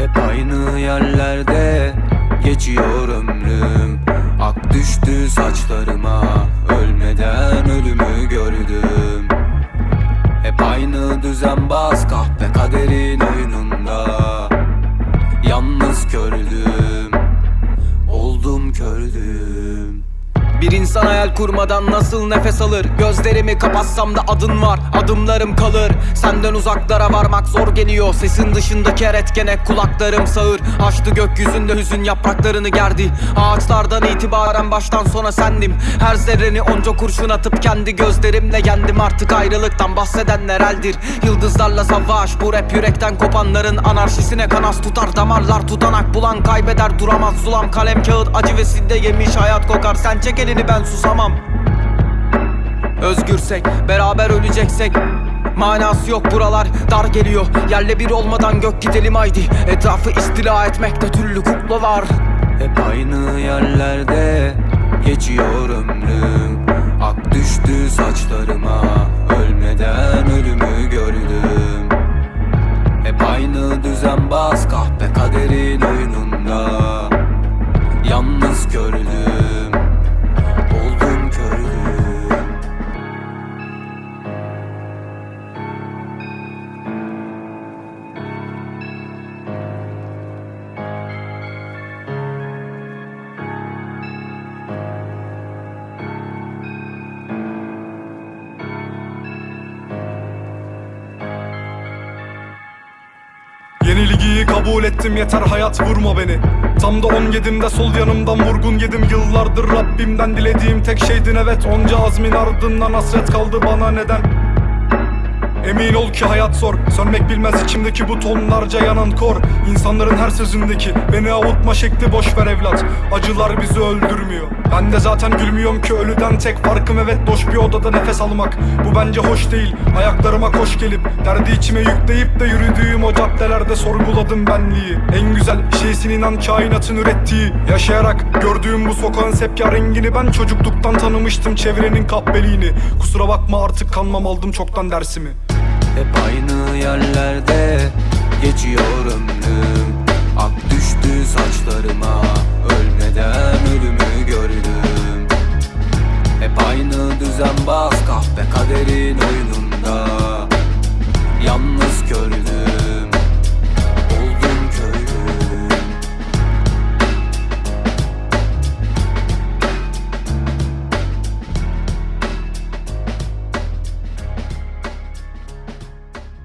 Hep aynı yerlerde geçiyor ömrüm. Ak düştü saçlarıma Ölmeden ölümü gördüm Bir insan hayal kurmadan nasıl nefes alır? Gözlerimi kapatsam da adın var Adımlarım kalır. Senden uzaklara varmak zor geliyor. Sesin dışındaki her etkene kulaklarım sağır. Açtı gökyüzünde hüzün yapraklarını gerdi. Ağaçlardan itibaren baştan sona sendim. Her zerreni onca kurşun atıp kendi gözlerimle yendim. Artık ayrılıktan bahsedenler eldir. Yıldızlarla savaş bu rap yürekten kopanların Anarşisine kanas tutar. Damarlar tutanak bulan Kaybeder duramaz. Zulam kalem kağıt acı ve sidde yemiş hayat kokar. Sen çek elini ben susamam. Özgürsek beraber öleceksek Manası yok buralar dar geliyor. Yerle bir olmadan gök gidelim haydi. Etrafı istila etmekte türlü kuklalar Hep aynı yerlerde geçiyor ömrüm. Ak düştü saçlarıma Ölmeden ölümü gördüm. Hep aynı düzenbaz kahpe kaderin oyununda. Yalnız kördüm Yenilgiyi kabul ettim yeter hayat vurma beni. Tam da on yedimde sol yanımdan vurgun yedim. Yıllardır Rabbimden dilediğim tek şeydin evet Onca azmin ardından hasret kaldı bana neden Emin ol ki hayat zor. Sönmek bilmez içimdeki bu tonlarca yanan kor. İnsanların her sözündeki Beni avutma şekli boş ver evlat. Acılar bizi öldürmüyor. Ben de zaten gülmüyorum ki ölüden tek farkım Evet boş bir odada nefes almak. Bu bence hoş değil. Ayaklarıma koş gelip Derdi içime yükleyip de yürüdüğüm o caddelerde sorguladım benliği. En güzel şeysin inan kainatın ürettiği. Yaşayarak gördüğüm bu sokağın sepya rengini Ben çocukluktan tanımıştım çevrenin kahpeliğini. Kusura bakma artık kanmam aldım çoktan dersimi Hep aynı yerlerde